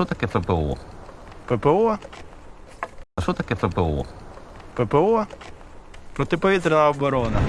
що таке ППО? ППО, А що таке ППО? ППО, протиповітряна оборона.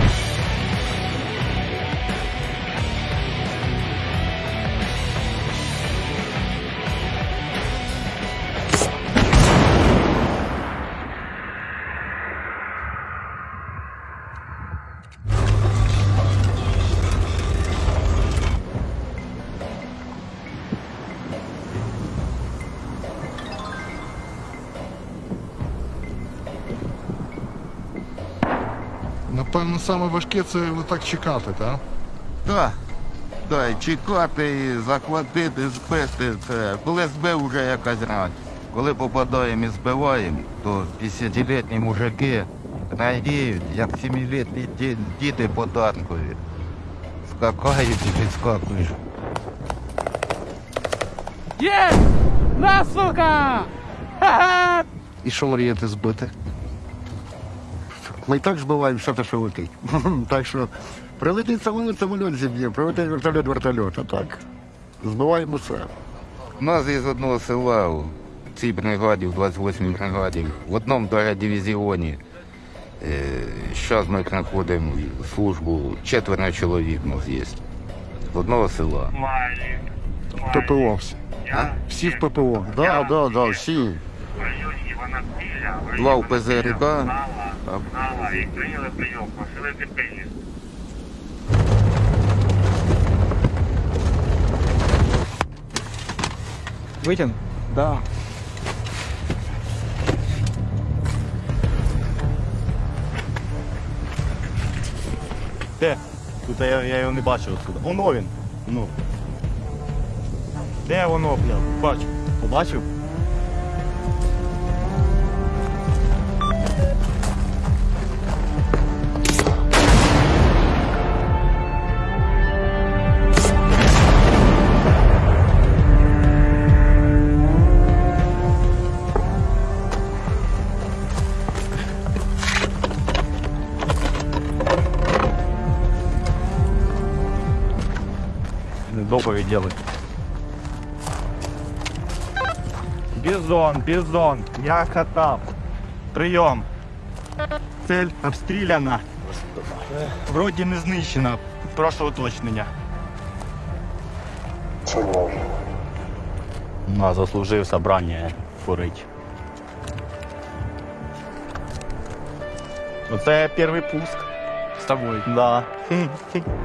Напевно, саме важке це отак чекати, так? Так. Так, і чекати, і захватити, збити. Це. Коли збив вже якась рань. Коли попадаємо і збиваємо, то 50-літні мужики радіють, як 7-літні ді- діти податкові. Скакають і підскакують. Є! На, сука! Ха-ха! І що мрієте збити? Ми і так збиваємо все те, що летить. так що прилетить самоліт, самоліт зіб'є, прилетить вертольот, вертольот, а так. Збиваємо все. У нас із одного села у цій бригаді, в 28-й бригаді, в одному дивізіоні. Зараз ми знаходимо службу, четверо чоловік у нас є. З одного села. ППО всі. Всі в ППО. Да, да, да, всі. Два в ПЗРК, а і прийняли прийом, просили терпіння. Витяг? Да. Де? Тут я, я його не бачив отсюда. Воно він. Ну. Де воно, бля? Бачу. Побачив? Доповідь делай. Бізон, бізон, я катав. Прийом. Цель обстріляна. Вроді не знищена. Прошу уточнення. Ну, заслужив собрання курить. Оце перший пуск. З тобою. Да.